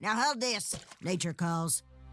Now hold this. Nature calls.